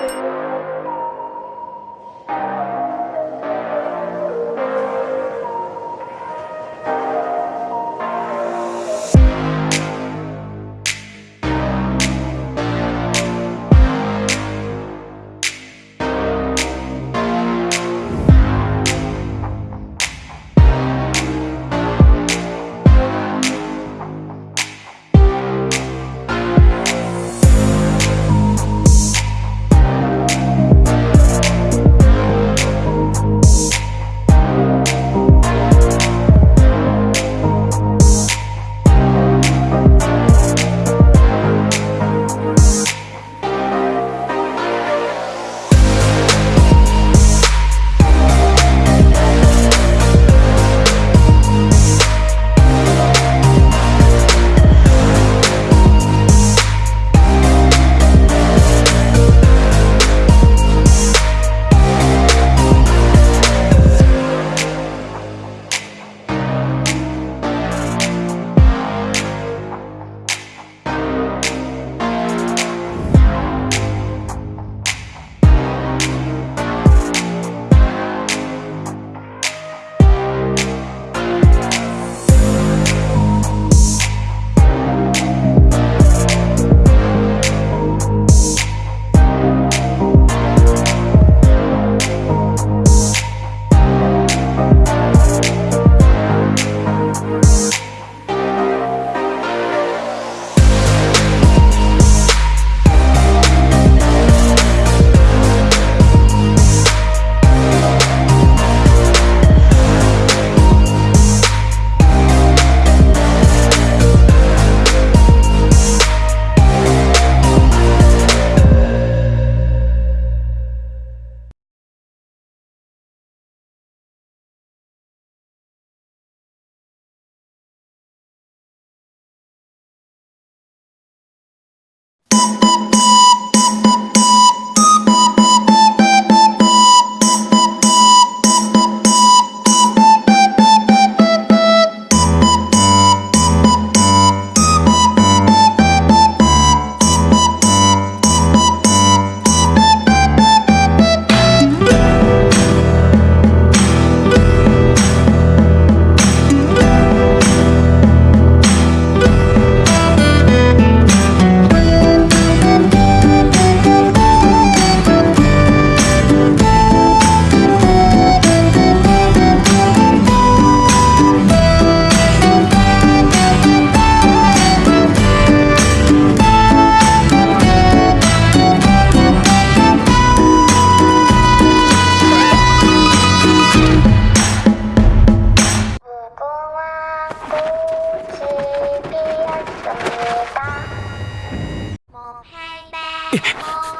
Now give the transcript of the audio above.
you một hai ba